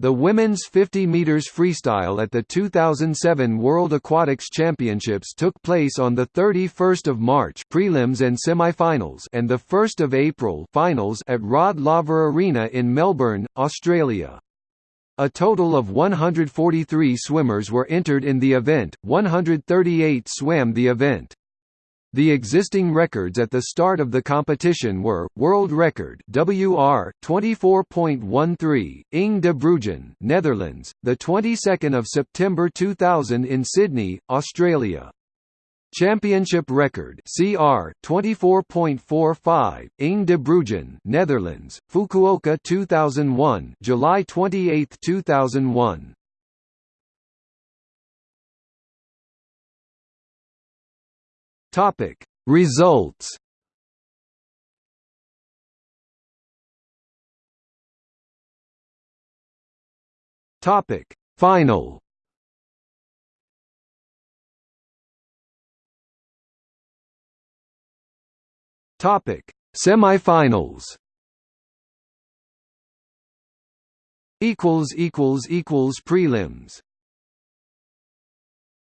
The women's 50 meters freestyle at the 2007 World Aquatics Championships took place on the 31st of March prelims and semifinals and the 1st of April finals at Rod Laver Arena in Melbourne, Australia. A total of 143 swimmers were entered in the event, 138 swam the event. The existing records at the start of the competition were world record WR 24.13 Inge de Bruijn, Netherlands, the 22nd of September 2000 in Sydney, Australia. Championship record CR 24.45 Inge de Bruijn, Netherlands, Fukuoka 2001, July 28, 2001. Topic. Results Topic. Final Topic. Semifinals equals equals equals prelims